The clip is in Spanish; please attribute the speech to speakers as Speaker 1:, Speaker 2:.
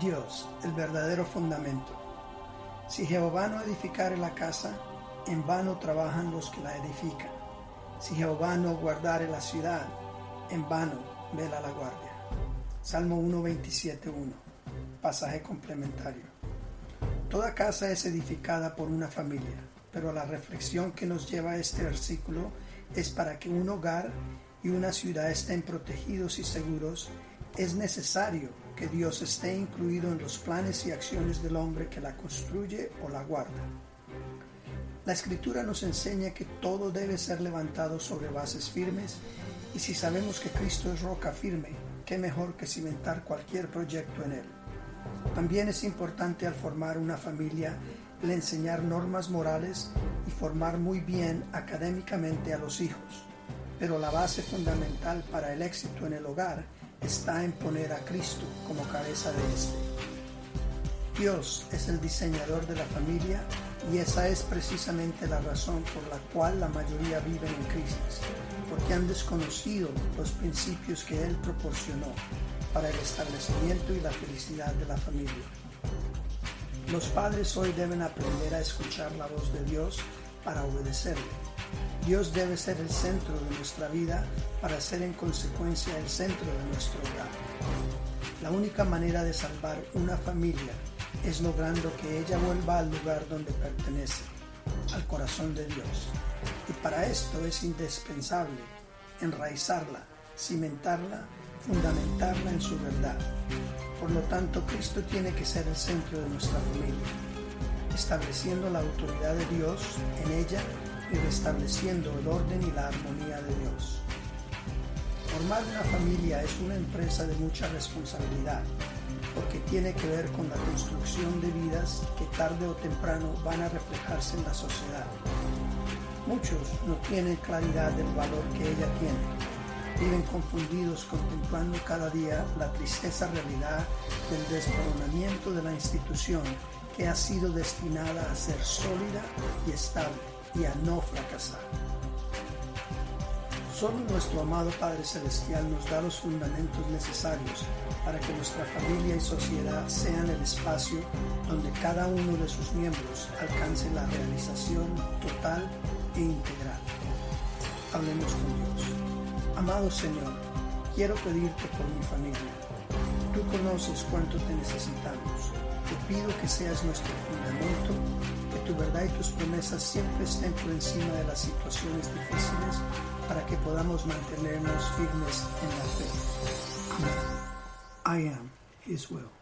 Speaker 1: Dios, el verdadero fundamento. Si Jehová no edificare la casa, en vano trabajan los que la edifican. Si Jehová no guardare la ciudad, en vano vela la guardia. Salmo 1.27.1, pasaje complementario. Toda casa es edificada por una familia, pero la reflexión que nos lleva a este versículo es para que un hogar y una ciudad estén protegidos y seguros, es necesario que Dios esté incluido en los planes y acciones del hombre que la construye o la guarda. La escritura nos enseña que todo debe ser levantado sobre bases firmes y si sabemos que Cristo es roca firme, qué mejor que cimentar cualquier proyecto en él. También es importante al formar una familia el enseñar normas morales y formar muy bien académicamente a los hijos, pero la base fundamental para el éxito en el hogar está en poner a Cristo como cabeza de éste. Dios es el diseñador de la familia y esa es precisamente la razón por la cual la mayoría viven en crisis, porque han desconocido los principios que Él proporcionó para el establecimiento y la felicidad de la familia. Los padres hoy deben aprender a escuchar la voz de Dios para obedecerle. Dios debe ser el centro de nuestra vida para ser en consecuencia el centro de nuestro hogar. La única manera de salvar una familia es logrando que ella vuelva al lugar donde pertenece, al corazón de Dios. Y para esto es indispensable enraizarla, cimentarla, fundamentarla en su verdad. Por lo tanto, Cristo tiene que ser el centro de nuestra familia, estableciendo la autoridad de Dios en ella y restableciendo el orden y la armonía de Dios. Formar una familia es una empresa de mucha responsabilidad, porque tiene que ver con la construcción de vidas que tarde o temprano van a reflejarse en la sociedad. Muchos no tienen claridad del valor que ella tiene viven confundidos contemplando cada día la tristeza realidad del desmoronamiento de la institución que ha sido destinada a ser sólida y estable y a no fracasar. Solo nuestro amado Padre Celestial nos da los fundamentos necesarios para que nuestra familia y sociedad sean el espacio donde cada uno de sus miembros alcance la realización total e integral. Hablemos con Dios. Amado Señor, quiero pedirte por mi familia. Tú conoces cuánto te necesitamos. Te pido que seas nuestro fundamento, que tu verdad y tus promesas siempre estén por encima de las situaciones difíciles para que podamos mantenernos firmes en la fe. Amén. I am His will.